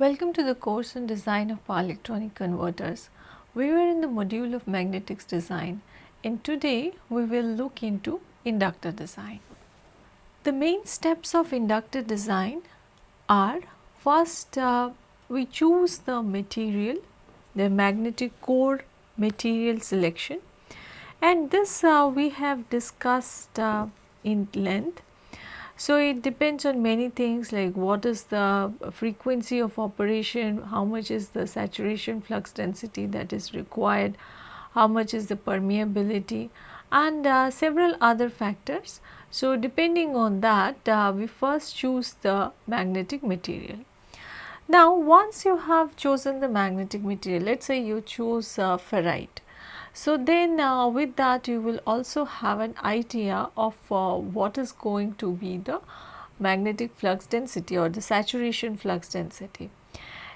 Welcome to the course on design of power electronic converters. We were in the module of magnetics design and today we will look into inductor design. The main steps of inductor design are first uh, we choose the material, the magnetic core material selection and this uh, we have discussed uh, in length so, it depends on many things like what is the frequency of operation, how much is the saturation flux density that is required, how much is the permeability and uh, several other factors. So, depending on that uh, we first choose the magnetic material. Now, once you have chosen the magnetic material, let us say you choose uh, ferrite. So, then uh, with that you will also have an idea of uh, what is going to be the magnetic flux density or the saturation flux density.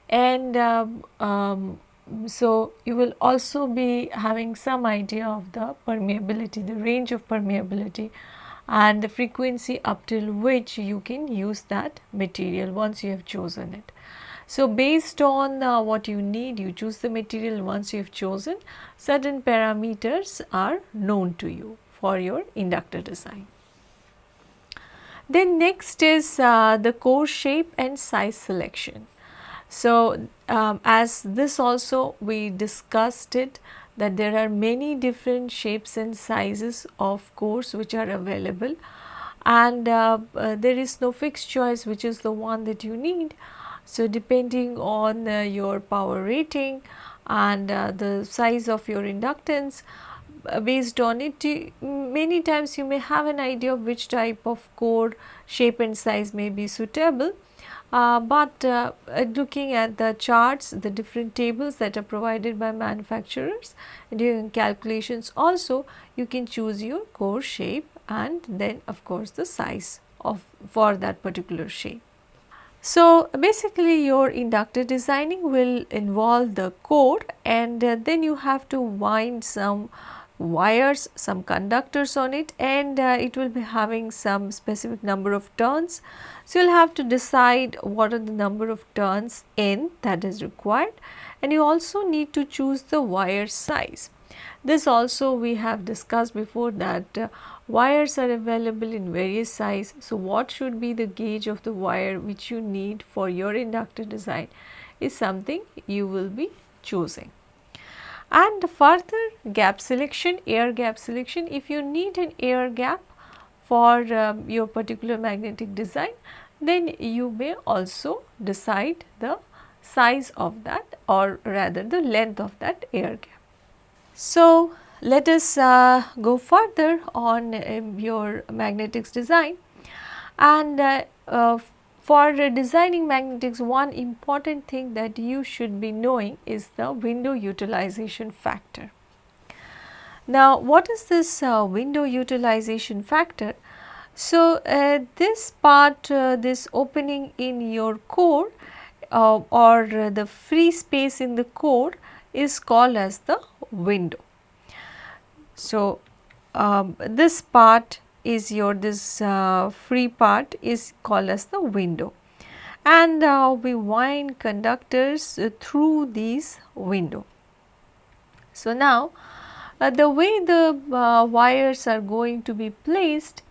And um, um, so, you will also be having some idea of the permeability, the range of permeability and the frequency up till which you can use that material once you have chosen it. So, based on uh, what you need you choose the material once you have chosen certain parameters are known to you for your inductor design. Then next is uh, the core shape and size selection. So, um, as this also we discussed it that there are many different shapes and sizes of cores which are available and uh, uh, there is no fixed choice which is the one that you need so, depending on uh, your power rating and uh, the size of your inductance uh, based on it many times you may have an idea of which type of core shape and size may be suitable. Uh, but uh, looking at the charts, the different tables that are provided by manufacturers during calculations also you can choose your core shape and then of course the size of for that particular shape. So, basically your inductor designing will involve the core and uh, then you have to wind some wires, some conductors on it and uh, it will be having some specific number of turns. So, you will have to decide what are the number of turns in that is required and you also need to choose the wire size. This also we have discussed before that uh, Wires are available in various size. So, what should be the gauge of the wire which you need for your inductor design is something you will be choosing. And further gap selection, air gap selection, if you need an air gap for um, your particular magnetic design, then you may also decide the size of that or rather the length of that air gap. So, let us uh, go further on uh, your magnetics design and uh, uh for designing magnetics one important thing that you should be knowing is the window utilization factor. Now what is this uh, window utilization factor? So uh, this part this opening in your core or the free space in the core is called as the window. So, um, this part is your this uh, free part is called as the window and uh, we wind conductors uh, through these window. So, now uh, the way the uh, wires are going to be placed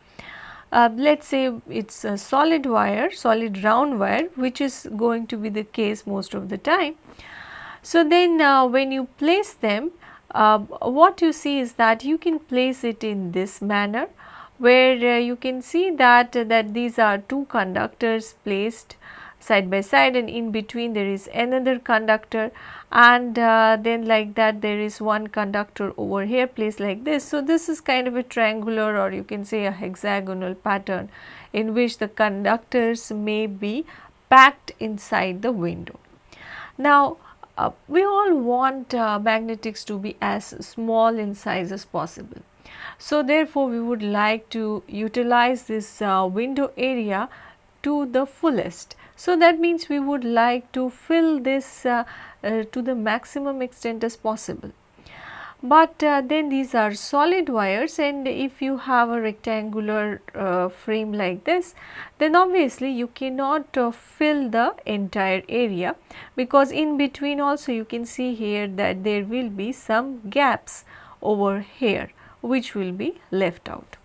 uh, let us say it is a solid wire, solid round wire which is going to be the case most of the time. So, then when you place them uh, what you see is that you can place it in this manner where uh, you can see that uh, that these are two conductors placed side by side and in between there is another conductor and uh, then like that there is one conductor over here placed like this. So, this is kind of a triangular or you can say a hexagonal pattern in which the conductors may be packed inside the window. Now, uh, we all want uh, magnetics to be as small in size as possible. So, therefore, we would like to utilize this uh, window area to the fullest. So, that means we would like to fill this uh, uh, to the maximum extent as possible. But uh, then these are solid wires and if you have a rectangular uh, frame like this then obviously you cannot uh, fill the entire area because in between also you can see here that there will be some gaps over here which will be left out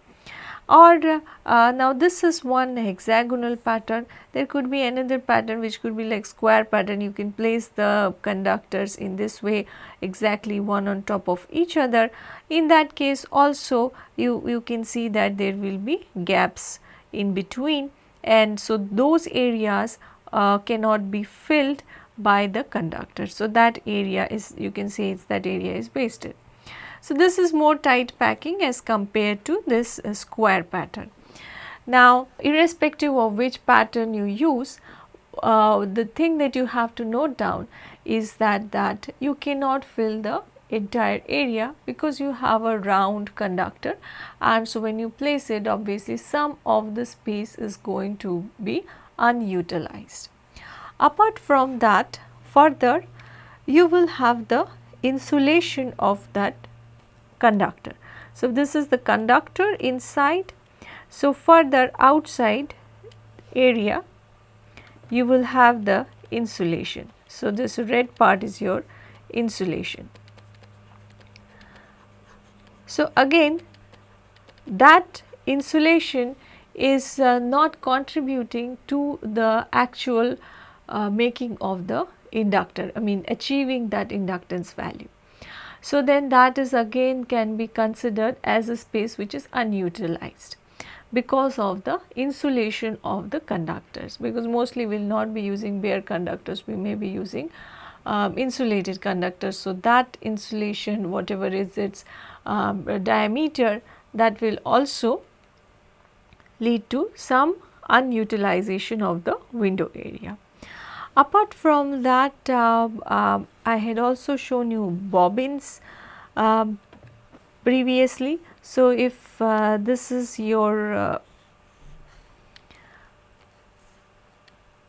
or uh, now this is one hexagonal pattern. There could be another pattern which could be like square pattern. You can place the conductors in this way exactly one on top of each other. In that case also you you can see that there will be gaps in between. And so those areas uh, cannot be filled by the conductor. So that area is you can say it's that area is wasted so, this is more tight packing as compared to this uh, square pattern. Now, irrespective of which pattern you use, uh, the thing that you have to note down is that that you cannot fill the entire area because you have a round conductor and so when you place it obviously some of the space is going to be unutilized. Apart from that further you will have the insulation of that conductor. So, this is the conductor inside. So, further outside area you will have the insulation. So, this red part is your insulation. So, again that insulation is uh, not contributing to the actual uh, making of the inductor, I mean achieving that inductance value. So, then that is again can be considered as a space which is unutilized because of the insulation of the conductors because mostly we will not be using bare conductors we may be using um, insulated conductors. So, that insulation whatever is its um, diameter that will also lead to some unutilization of the window area. Apart from that, uh, uh, I had also shown you bobbins uh, previously. So, if this is your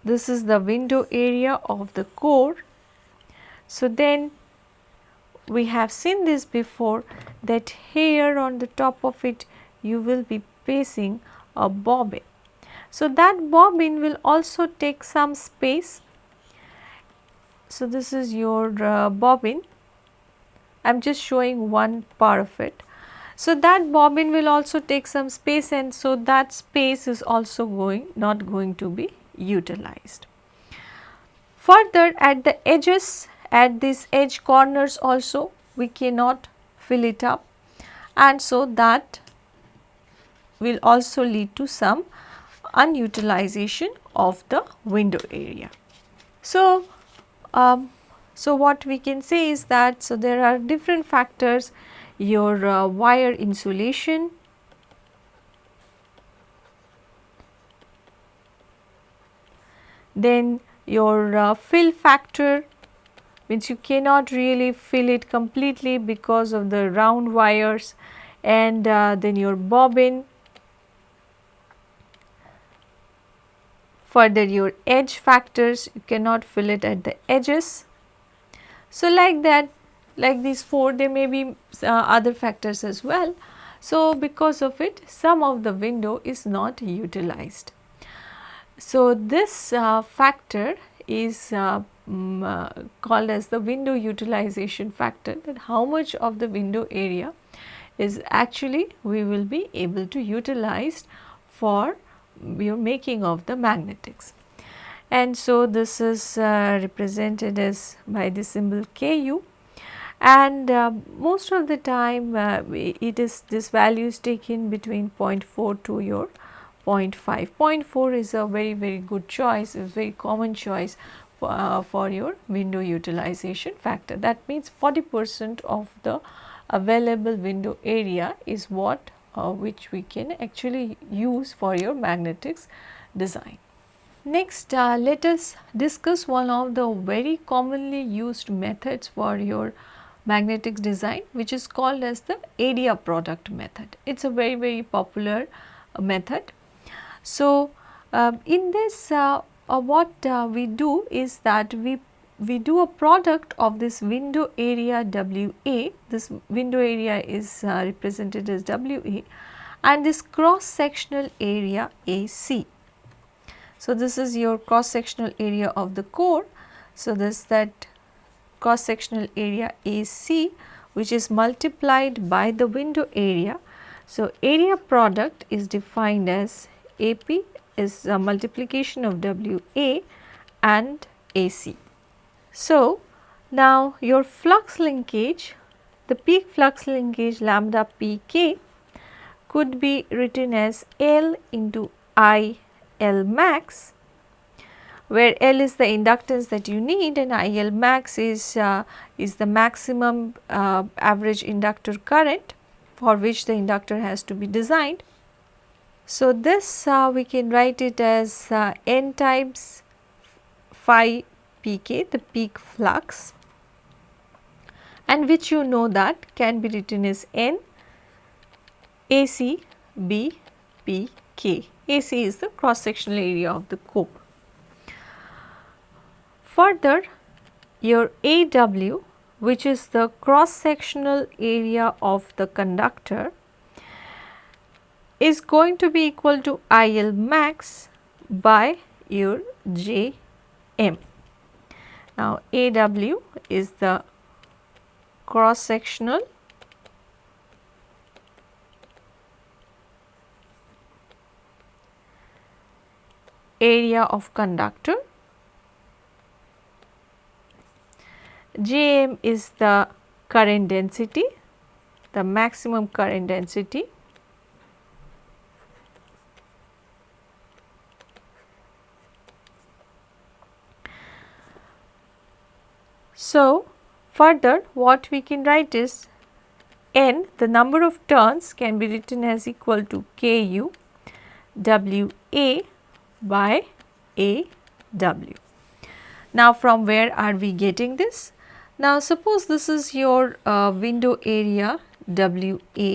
this is the window area of the core. So, then we have seen this before that here on the top of it you will be placing a bobbin. So, that bobbin will also take some space so, this is your uh, bobbin, I am just showing one part of it. So, that bobbin will also take some space and so that space is also going not going to be utilized. Further at the edges at these edge corners also we cannot fill it up and so that will also lead to some unutilization of the window area. So, um, so, what we can say is that so there are different factors. Your uh, wire insulation, then your uh, fill factor means you cannot really fill it completely because of the round wires. And uh, then your bobbin Further your edge factors you cannot fill it at the edges. So, like that like these 4 there may be uh, other factors as well. So, because of it some of the window is not utilized. So, this uh, factor is uh, um, called as the window utilization factor that how much of the window area is actually we will be able to utilize for your making of the magnetics. And so, this is uh, represented as by the symbol Ku and uh, most of the time uh, it is this value is taken between 0.4 to your 0.5. 0.4 is a very very good choice, a very common choice for, uh, for your window utilization factor. That means 40 percent of the available window area is what uh, which we can actually use for your magnetics design. Next, uh, let us discuss one of the very commonly used methods for your magnetics design which is called as the area product method. It is a very very popular uh, method. So, uh, in this uh, uh, what uh, we do is that we we do a product of this window area WA, this window area is uh, represented as WA and this cross sectional area AC. So, this is your cross sectional area of the core. So, this that cross sectional area AC which is multiplied by the window area. So, area product is defined as AP is a multiplication of WA and AC. So, now your flux linkage, the peak flux linkage lambda pk could be written as L into I L max where L is the inductance that you need and IL max is, uh, is the maximum uh, average inductor current for which the inductor has to be designed. So, this uh, we can write it as uh, N times phi pk the peak flux and which you know that can be written as N AC B P K. AC is the cross sectional area of the core. Further your AW which is the cross sectional area of the conductor is going to be equal to IL max by your JM. Now, AW is the cross sectional area of conductor. Jm is the current density, the maximum current density So, further what we can write is n the number of turns can be written as equal to Ku WA by AW. Now, from where are we getting this? Now, suppose this is your uh, window area WA.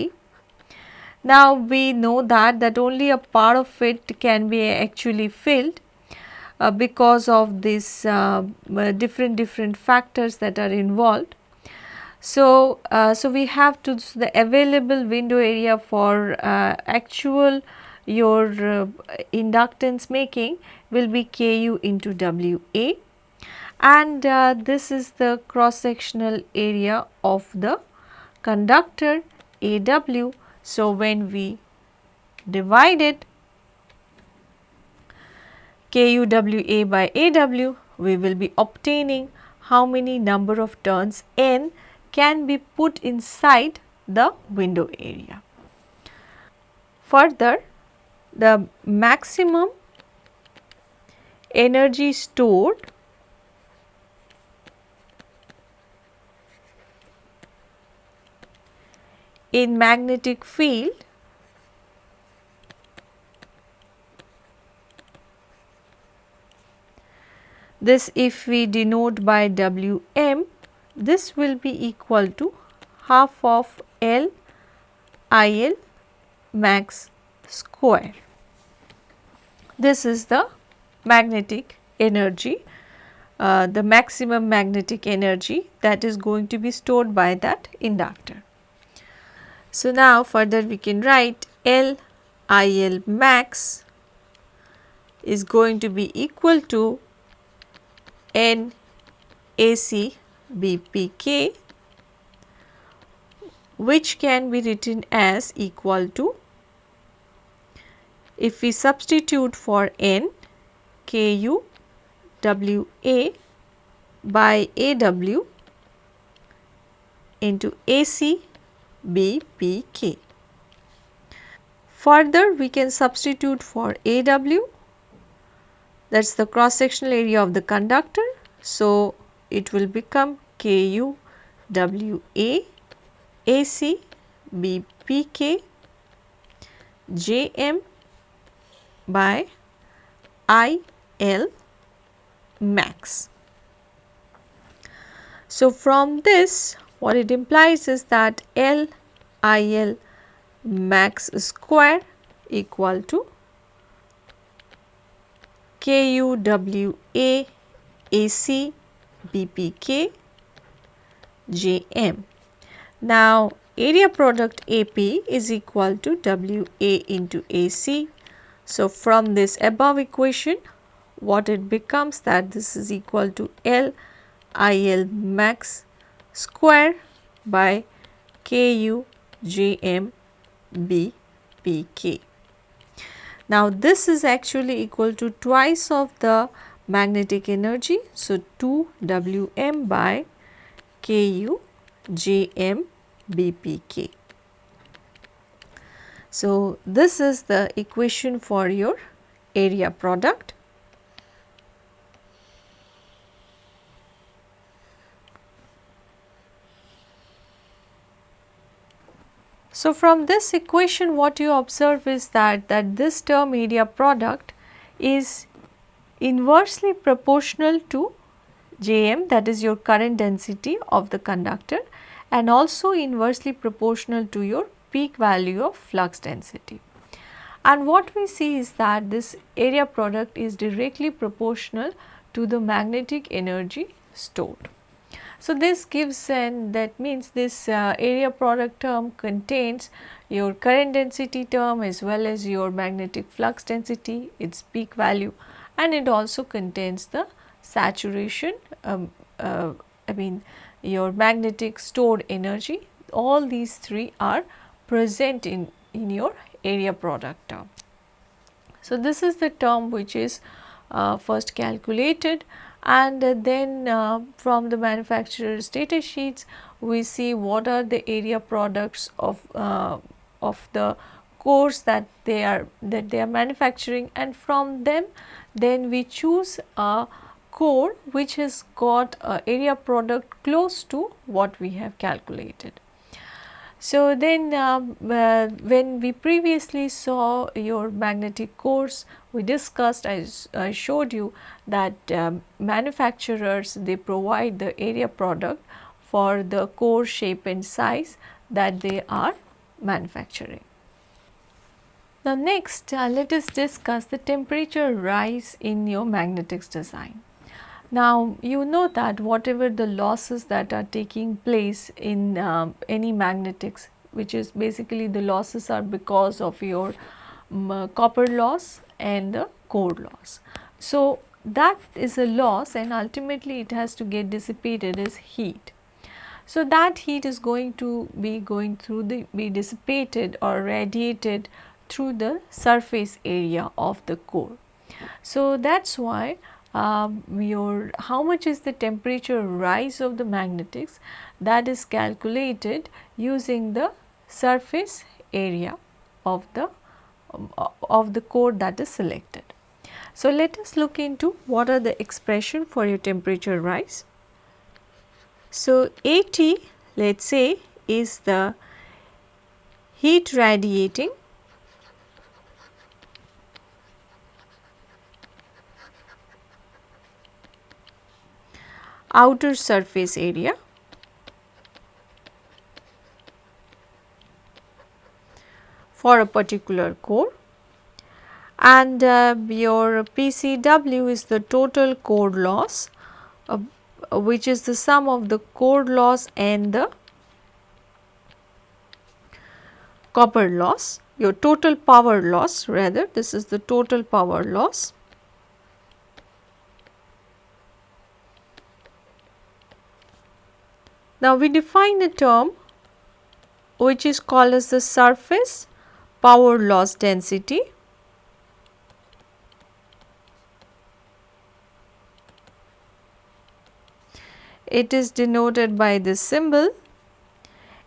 Now, we know that that only a part of it can be actually filled uh, because of these uh, uh, different different factors that are involved. So, uh, so we have to so the available window area for uh, actual your inductance making will be Ku into WA and this is the cross sectional area of the conductor AW. So, when we divide it KUWA by AW, we will be obtaining how many number of turns N can be put inside the window area. Further, the maximum energy stored in magnetic field This if we denote by Wm, this will be equal to half of L IL max square. This is the magnetic energy, uh, the maximum magnetic energy that is going to be stored by that inductor. So, now further we can write L IL max is going to be equal to N AC BPK which can be written as equal to if we substitute for N KU WA by AW into AC BPK. Further we can substitute for AW that is the cross sectional area of the conductor. So, it will become Ku W A A C B P K J M by I L max. So, from this what it implies is that L I L max square equal to KUWA AC BPK Jm. Now area product AP is equal to WA into AC. So from this above equation what it becomes that this is equal to L IL max square by KU JM BPK. Now this is actually equal to twice of the magnetic energy. So 2 Wm by Ku Jm Bpk. So this is the equation for your area product. So, from this equation what you observe is that, that this term area product is inversely proportional to Jm that is your current density of the conductor and also inversely proportional to your peak value of flux density. And what we see is that this area product is directly proportional to the magnetic energy stored. So, this gives and that means this uh, area product term contains your current density term as well as your magnetic flux density, its peak value and it also contains the saturation, um, uh, I mean your magnetic stored energy, all these three are present in, in your area product term. So, this is the term which is uh, first calculated and then uh, from the manufacturer's data sheets we see what are the area products of uh, of the cores that they are that they are manufacturing and from them then we choose a core which has got a area product close to what we have calculated. So, then uh, uh, when we previously saw your magnetic cores, we discussed I, I showed you that um, manufacturers they provide the area product for the core shape and size that they are manufacturing. Now next uh, let us discuss the temperature rise in your magnetics design. Now you know that whatever the losses that are taking place in uh, any magnetics which is basically the losses are because of your um, copper loss and the core loss. So that is a loss and ultimately it has to get dissipated as heat. So that heat is going to be going through the be dissipated or radiated through the surface area of the core. So that is why um, your how much is the temperature rise of the magnetics that is calculated using the surface area of the um, of the core that is selected. So, let us look into what are the expression for your temperature rise. So, AT let us say is the heat radiating outer surface area. For a particular core. And uh, your PCW is the total core loss uh, which is the sum of the core loss and the copper loss. Your total power loss rather this is the total power loss Now, we define a term which is called as the surface power loss density. It is denoted by this symbol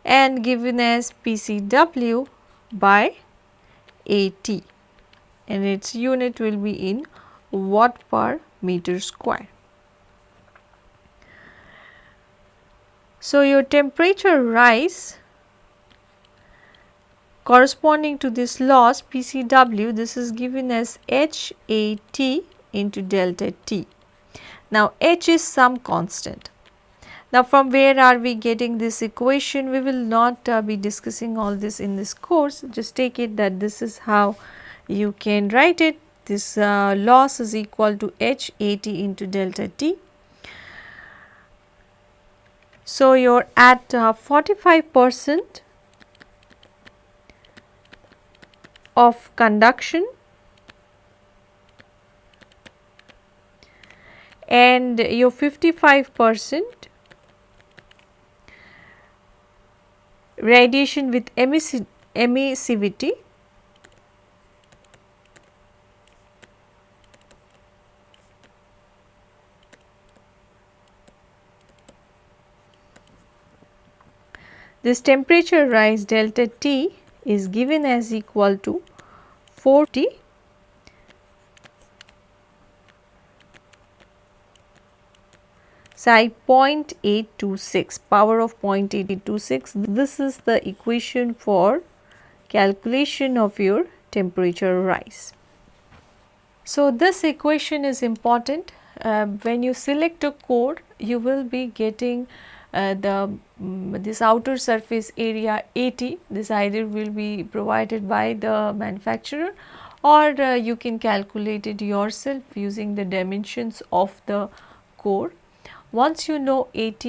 and given as PCW by AT and its unit will be in watt per meter square. So, your temperature rise corresponding to this loss PCW this is given as HAT into delta T. Now, H is some constant. Now, from where are we getting this equation? We will not uh, be discussing all this in this course, just take it that this is how you can write it. This uh, loss is equal to H A T into delta T So, you are at uh, 45 percent of conduction. And your 55 percent radiation with emissivity This temperature rise delta T is given as equal to 40 psi 0.826 power of 0.826 this is the equation for calculation of your temperature rise. So, this equation is important uh, when you select a core you will be getting the um, this outer surface area AT this either will be provided by the manufacturer or uh, you can calculate it yourself using the dimensions of the core. Once you know AT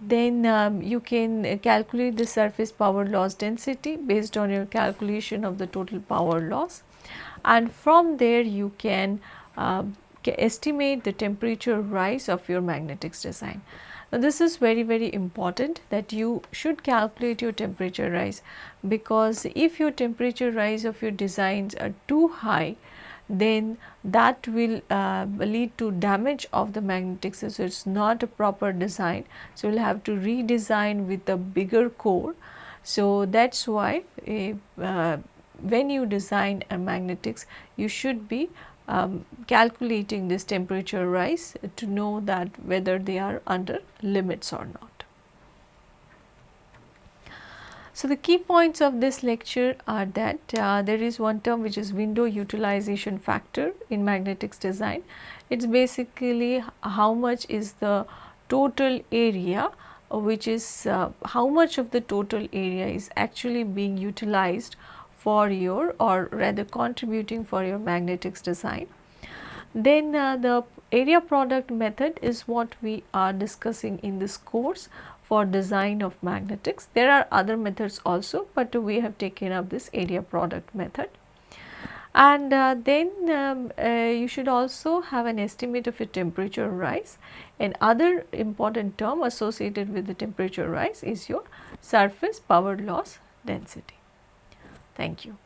then um, you can calculate the surface power loss density based on your calculation of the total power loss and from there you can uh, estimate the temperature rise of your magnetics design. Now, this is very very important that you should calculate your temperature rise because if your temperature rise of your designs are too high then that will uh, lead to damage of the magnetics so it is not a proper design. So, you will have to redesign with a bigger core. So, that is why uh, when you design a magnetics you should be um, calculating this temperature rise to know that whether they are under limits or not. So, the key points of this lecture are that uh, there is one term which is window utilization factor in magnetics design. It is basically how much is the total area which is uh, how much of the total area is actually being utilized for your or rather contributing for your magnetics design. Then uh, the area product method is what we are discussing in this course for design of magnetics. There are other methods also, but we have taken up this area product method. And uh, then um, uh, you should also have an estimate of your temperature rise. And other important term associated with the temperature rise is your surface power loss density. Thank you.